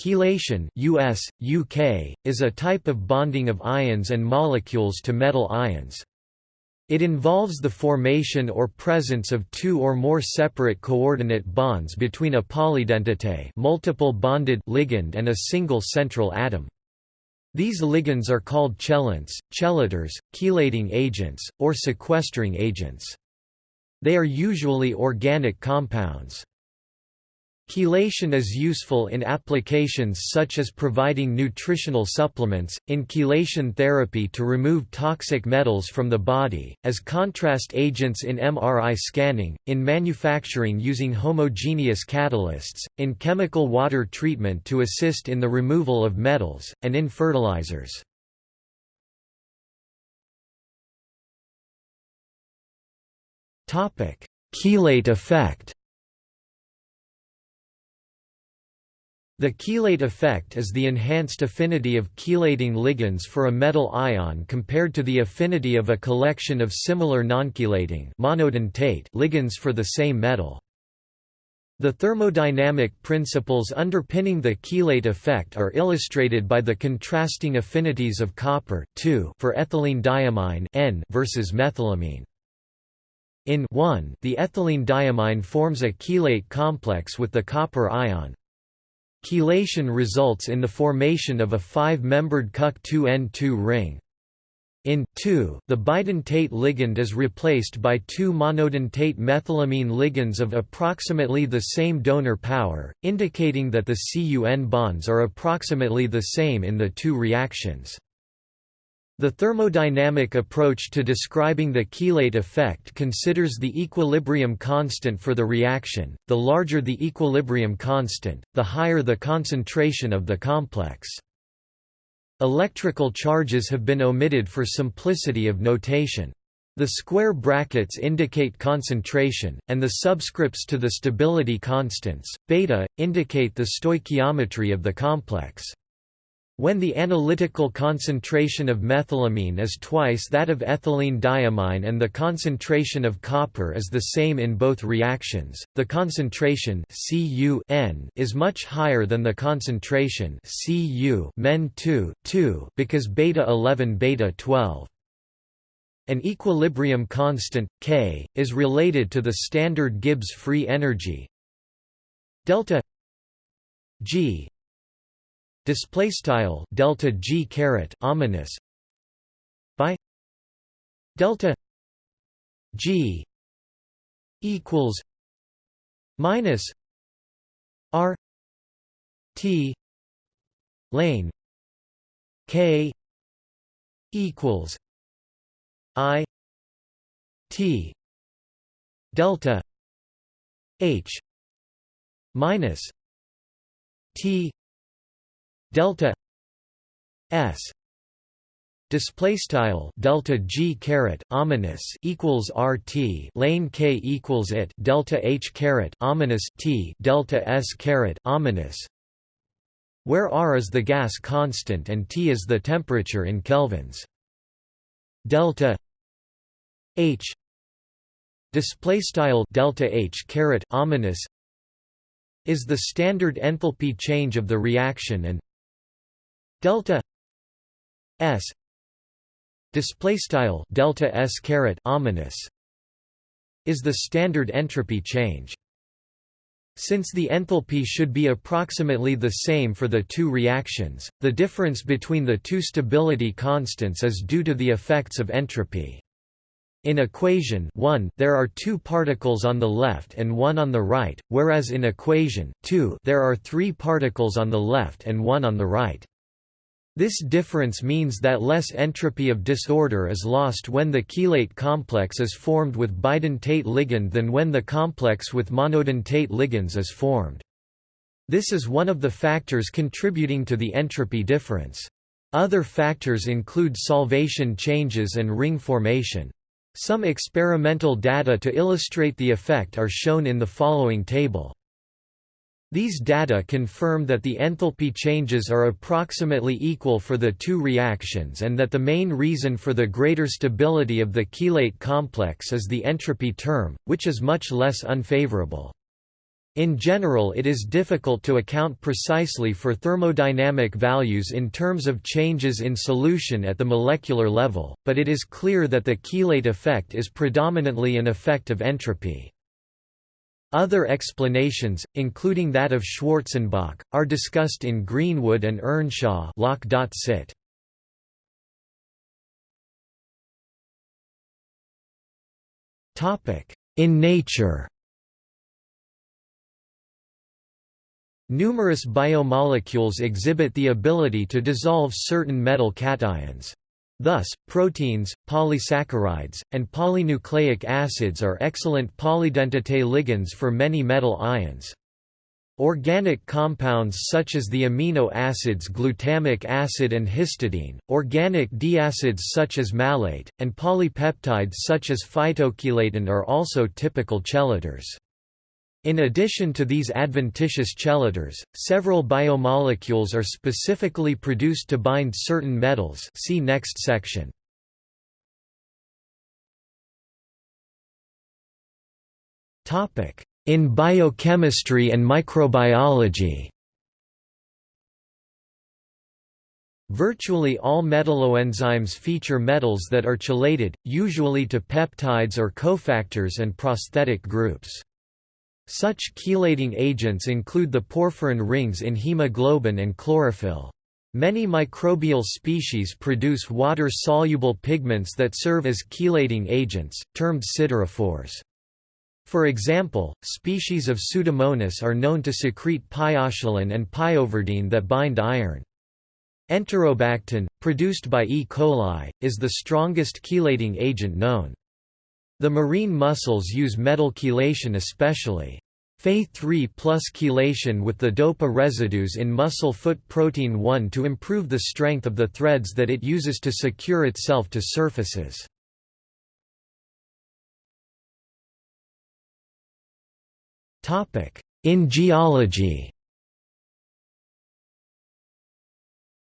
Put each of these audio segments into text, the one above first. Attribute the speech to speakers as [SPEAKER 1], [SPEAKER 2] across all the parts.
[SPEAKER 1] Chelation US, UK, is a type of bonding of ions and molecules to metal ions. It involves the formation or presence of two or more separate coordinate bonds between a polydentate multiple bonded ligand and a single central atom. These ligands are called chelants, chelators, chelating agents, or sequestering agents. They are usually organic compounds. Chelation is useful in applications such as providing nutritional supplements, in chelation therapy to remove toxic metals from the body, as contrast agents in MRI scanning, in manufacturing using homogeneous catalysts, in chemical water treatment to assist in the removal of metals, and in fertilizers. Chelate effect The chelate effect is the enhanced affinity of chelating ligands for a metal ion compared to the affinity of a collection of similar nonchelating ligands for the same metal. The thermodynamic principles underpinning the chelate effect are illustrated by the contrasting affinities of copper for ethylene diamine N versus methylamine. In 1, the ethylene diamine forms a chelate complex with the copper ion, Chelation results in the formation of a five-membered Cuc2N2 ring. In 2, the bidentate ligand is replaced by two monodentate methylamine ligands of approximately the same donor power, indicating that the CUN bonds are approximately the same in the two reactions. The thermodynamic approach to describing the chelate effect considers the equilibrium constant for the reaction. The larger the equilibrium constant, the higher the concentration of the complex. Electrical charges have been omitted for simplicity of notation. The square brackets indicate concentration, and the subscripts to the stability constants, beta, indicate the stoichiometry of the complex. When the analytical concentration of methylamine is twice that of ethylene diamine and the concentration of copper is the same in both reactions, the concentration Cu is much higher than the concentration Men 2, 2 because beta 11 beta 12. An equilibrium constant, K, is related to the standard Gibbs free energy delta G display style delta g caret ominous. By delta g equals minus r t lane k equals i t delta h minus t delta s display style delta g caret ominous equals rt lane k equals it delta h caret ominous t delta s caret ominous. Where r is the gas constant and t is the temperature in kelvins. Delta h display style delta h caret ominous is the standard enthalpy change of the reaction and delta s display style delta s caret ominous is the standard entropy change since the enthalpy should be approximately the same for the two reactions, the difference between the two stability constants is due to the effects of entropy. In equation 1 there are two particles on the left and one on the right, whereas in equation 2 there are three particles on the left and one on the right. This difference means that less entropy of disorder is lost when the chelate complex is formed with bidentate ligand than when the complex with monodentate ligands is formed. This is one of the factors contributing to the entropy difference. Other factors include solvation changes and ring formation. Some experimental data to illustrate the effect are shown in the following table. These data confirm that the enthalpy changes are approximately equal for the two reactions and that the main reason for the greater stability of the chelate complex is the entropy term, which is much less unfavorable. In general it is difficult to account precisely for thermodynamic values in terms of changes in solution at the molecular level, but it is clear that the chelate effect is predominantly an effect of entropy. Other explanations, including that of Schwarzenbach, are discussed in Greenwood and Earnshaw Lock.cit. In nature Numerous biomolecules exhibit the ability to dissolve certain metal cations. Thus, proteins, polysaccharides, and polynucleic acids are excellent polydentate ligands for many metal ions. Organic compounds such as the amino acids glutamic acid and histidine, organic diacids such as malate, and polypeptides such as phytochelatin are also typical chelators. In addition to these adventitious chelators, several biomolecules are specifically produced to bind certain metals see next section. In biochemistry and microbiology Virtually all metalloenzymes feature metals that are chelated, usually to peptides or cofactors and prosthetic groups. Such chelating agents include the porphyrin rings in hemoglobin and chlorophyll. Many microbial species produce water-soluble pigments that serve as chelating agents, termed siderophores. For example, species of Pseudomonas are known to secrete pyochelin and pyoverdine that bind iron. Enterobactin, produced by E. coli, is the strongest chelating agent known. The marine mussels use metal chelation especially. Fe3 plus chelation with the DOPA residues in mussel foot protein 1 to improve the strength of the threads that it uses to secure itself to surfaces. In geology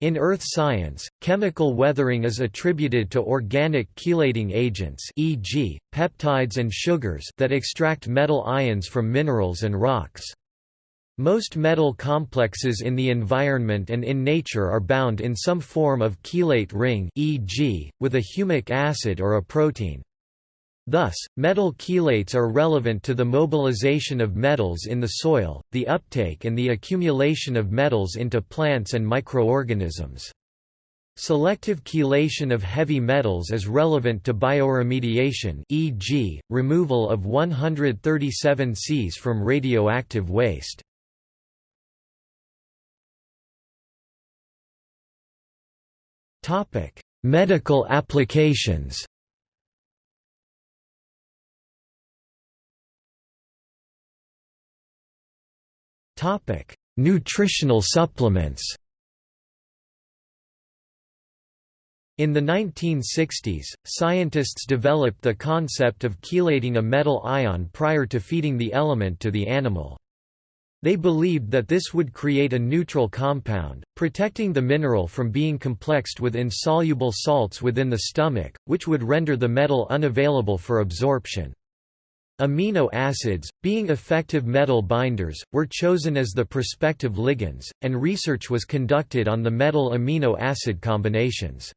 [SPEAKER 1] In earth science, chemical weathering is attributed to organic chelating agents e.g., peptides and sugars that extract metal ions from minerals and rocks. Most metal complexes in the environment and in nature are bound in some form of chelate ring e.g., with a humic acid or a protein. Thus, metal chelates are relevant to the mobilization of metals in the soil, the uptake and the accumulation of metals into plants and microorganisms. Selective chelation of heavy metals is relevant to bioremediation e.g., removal of 137 Cs from radioactive waste. Medical applications Topic: Nutritional supplements. In the 1960s, scientists developed the concept of chelating a metal ion prior to feeding the element to the animal. They believed that this would create a neutral compound, protecting the mineral from being complexed with insoluble salts within the stomach, which would render the metal unavailable for absorption. Amino acids, being effective metal binders, were chosen as the prospective ligands, and research was conducted on the metal amino acid combinations.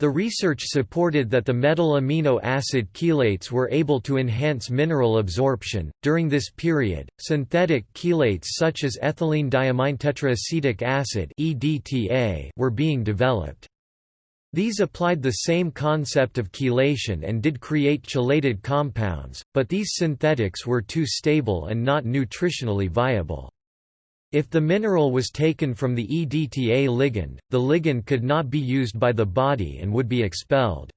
[SPEAKER 1] The research supported that the metal amino acid chelates were able to enhance mineral absorption. During this period, synthetic chelates such as ethylene diamine tetraacetic acid (EDTA) were being developed. These applied the same concept of chelation and did create chelated compounds, but these synthetics were too stable and not nutritionally viable. If the mineral was taken from the EDTA ligand, the ligand could not be used by the body and would be expelled.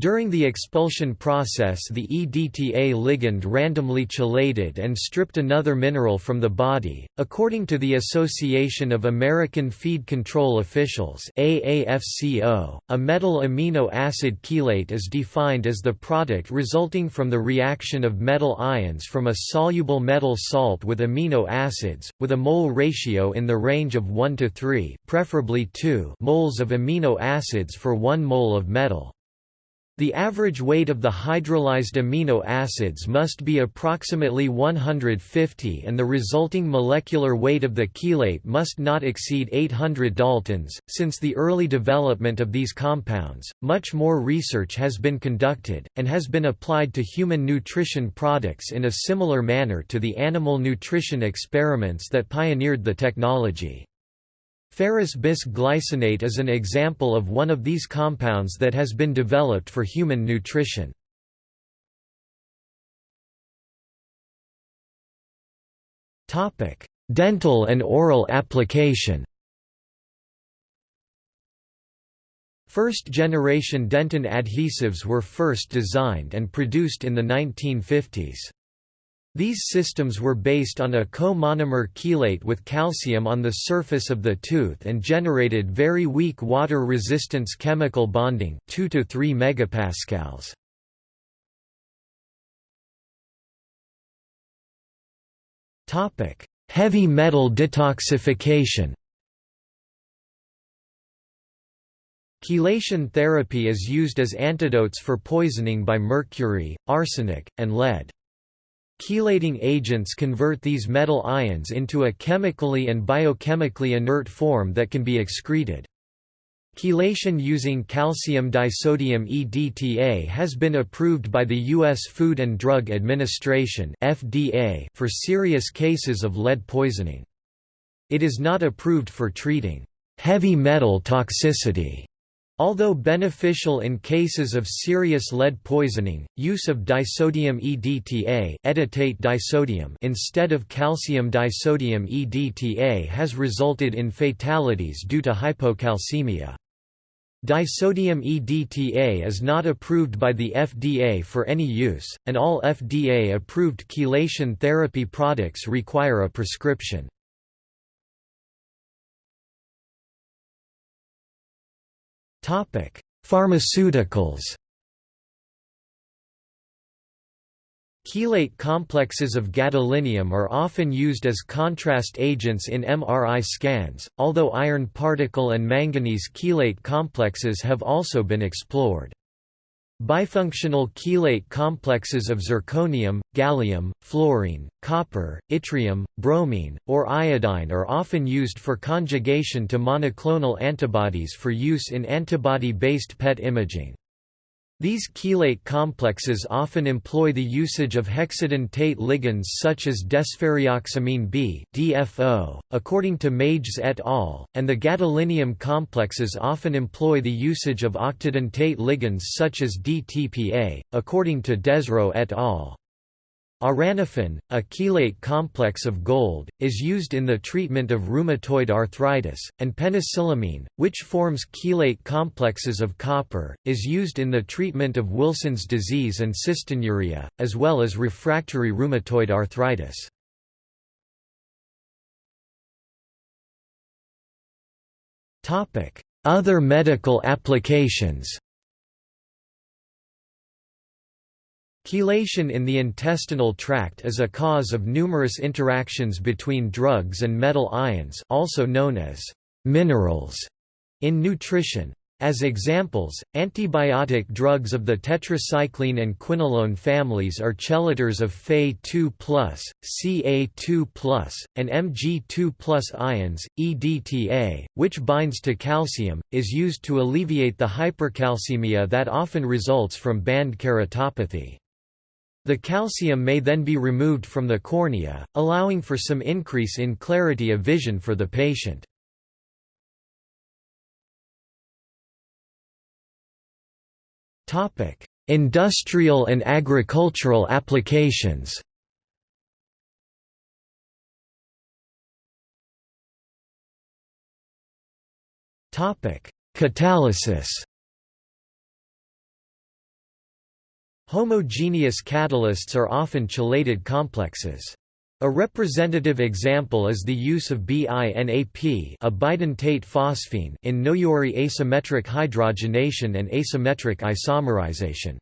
[SPEAKER 1] During the expulsion process the EDTA ligand randomly chelated and stripped another mineral from the body. According to the Association of American Feed Control Officials AAFCO, a metal amino acid chelate is defined as the product resulting from the reaction of metal ions from a soluble metal salt with amino acids, with a mole ratio in the range of 1 to 3 preferably 2 moles of amino acids for 1 mole of metal. The average weight of the hydrolyzed amino acids must be approximately 150 and the resulting molecular weight of the chelate must not exceed 800 daltons. Since the early development of these compounds, much more research has been conducted, and has been applied to human nutrition products in a similar manner to the animal nutrition experiments that pioneered the technology. Ferrous bis-glycinate is an example of one of these compounds that has been developed for human nutrition. Dental and oral application First-generation dentin adhesives were first designed and produced in the 1950s. These systems were based on a co-monomer chelate with calcium on the surface of the tooth and generated very weak water resistance chemical bonding 2 to 3 megapascals. Topic: Heavy metal detoxification. Chelation therapy is used as antidotes for poisoning by mercury, arsenic, and lead. Chelating agents convert these metal ions into a chemically and biochemically inert form that can be excreted. Chelation using calcium disodium EDTA has been approved by the U.S. Food and Drug Administration (FDA) for serious cases of lead poisoning. It is not approved for treating heavy metal toxicity Although beneficial in cases of serious lead poisoning, use of disodium EDTA edetate disodium instead of calcium disodium EDTA has resulted in fatalities due to hypocalcemia. Disodium EDTA is not approved by the FDA for any use, and all FDA-approved chelation therapy products require a prescription. Topic: Pharmaceuticals. Chelate complexes of gadolinium are often used as contrast agents in MRI scans, although iron particle and manganese chelate complexes have also been explored. Bifunctional chelate complexes of zirconium, gallium, fluorine, copper, yttrium, bromine, or iodine are often used for conjugation to monoclonal antibodies for use in antibody-based PET imaging. These chelate complexes often employ the usage of hexadentate ligands such as desferrioxamine B (DFO), according to Mages et al., and the gadolinium complexes often employ the usage of octadentate ligands such as DTPA, according to Desreux et al. Auranofin, a chelate complex of gold, is used in the treatment of rheumatoid arthritis, and penicillamine, which forms chelate complexes of copper, is used in the treatment of Wilson's disease and cystinuria, as well as refractory rheumatoid arthritis. Other medical applications Chelation in the intestinal tract is a cause of numerous interactions between drugs and metal ions also known as minerals in nutrition. As examples, antibiotic drugs of the tetracycline and quinolone families are chelators of Fe2+, Ca2+, and Mg2+ ions. EDTA, which binds to calcium, is used to alleviate the hypercalcemia that often results from band keratopathy. The calcium may then be removed from the cornea, allowing for some increase in clarity of vision for the patient. Industrial and agricultural applications Catalysis Homogeneous catalysts are often chelated complexes. A representative example is the use of BINAP a bidentate phosphine in Noyori asymmetric hydrogenation and asymmetric isomerization.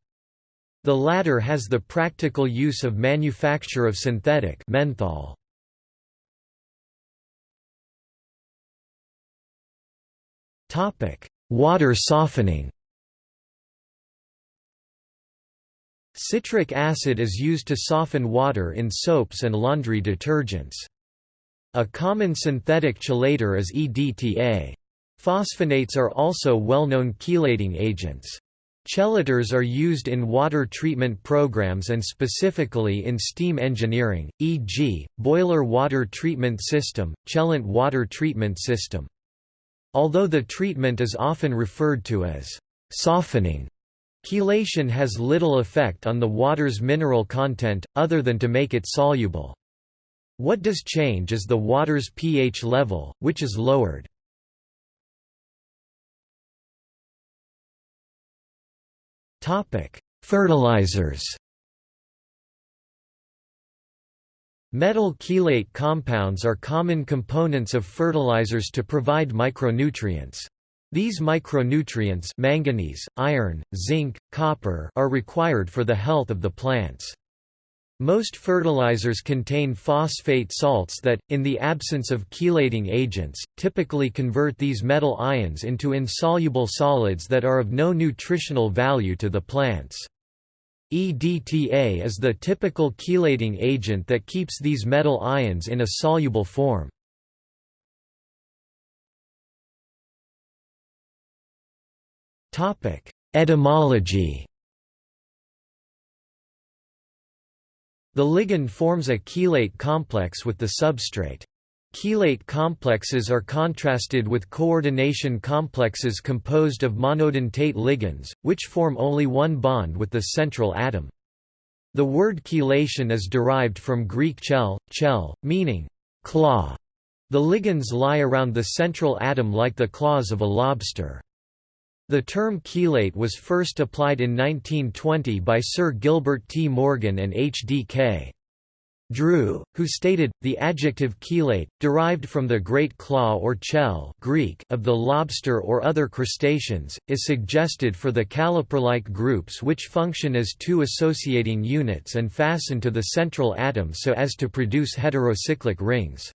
[SPEAKER 1] The latter has the practical use of manufacture of synthetic menthol. Water softening Citric acid is used to soften water in soaps and laundry detergents. A common synthetic chelator is EDTA. Phosphonates are also well-known chelating agents. Chelators are used in water treatment programs and specifically in steam engineering, e.g., boiler water treatment system, chelant water treatment system. Although the treatment is often referred to as softening, chelation has little effect on the water's mineral content, other than to make it soluble. What does change is the water's pH level, which is lowered. Fertilizers. Metal chelate compounds are common components of fertilizers to provide micronutrients. These micronutrients manganese, iron, zinc, copper are required for the health of the plants. Most fertilizers contain phosphate salts that, in the absence of chelating agents, typically convert these metal ions into insoluble solids that are of no nutritional value to the plants. EDTA is the typical chelating agent that keeps these metal ions in a soluble form. Etymology The ligand forms a chelate complex with the substrate. Chelate complexes are contrasted with coordination complexes composed of monodentate ligands, which form only one bond with the central atom. The word chelation is derived from Greek chel, chel, meaning claw. The ligands lie around the central atom like the claws of a lobster. The term chelate was first applied in 1920 by Sir Gilbert T. Morgan and H. D. K. Drew, who stated, the adjective chelate, derived from the great claw or chel Greek of the lobster or other crustaceans, is suggested for the caliper-like groups which function as two associating units and fasten to the central atom so as to produce heterocyclic rings.